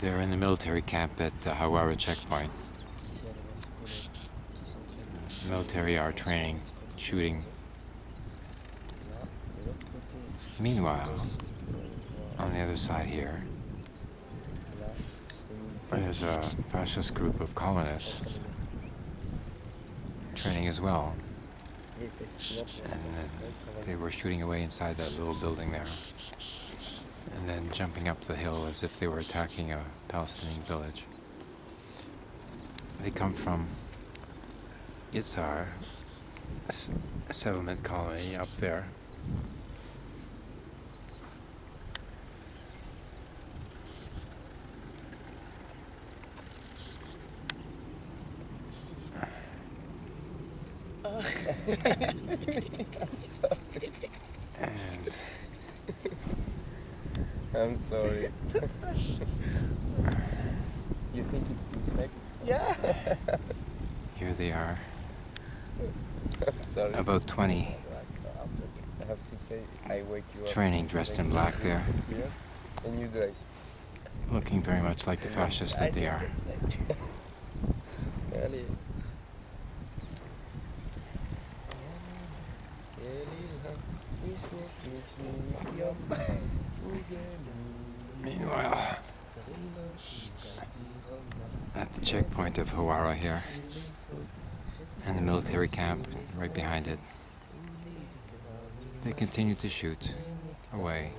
They're in the military camp at the Hawara checkpoint. The military are training, shooting. Meanwhile, on the other side here, there's a fascist group of colonists training as well. And they were shooting away inside that little building there. And jumping up the hill as if they were attacking a Palestinian village. They come from Yitzhar, a settlement colony up there. I'm sorry. you think it's fake? Yeah. here they are, sorry. about 20, I have to say, I wake you up. training dressed in black there, Here, and you like, looking very much like the fascists that they are. Meanwhile, at the checkpoint of Hawara here, and the military camp right behind it, they continue to shoot away